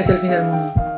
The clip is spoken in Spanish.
Es el fin del mundo.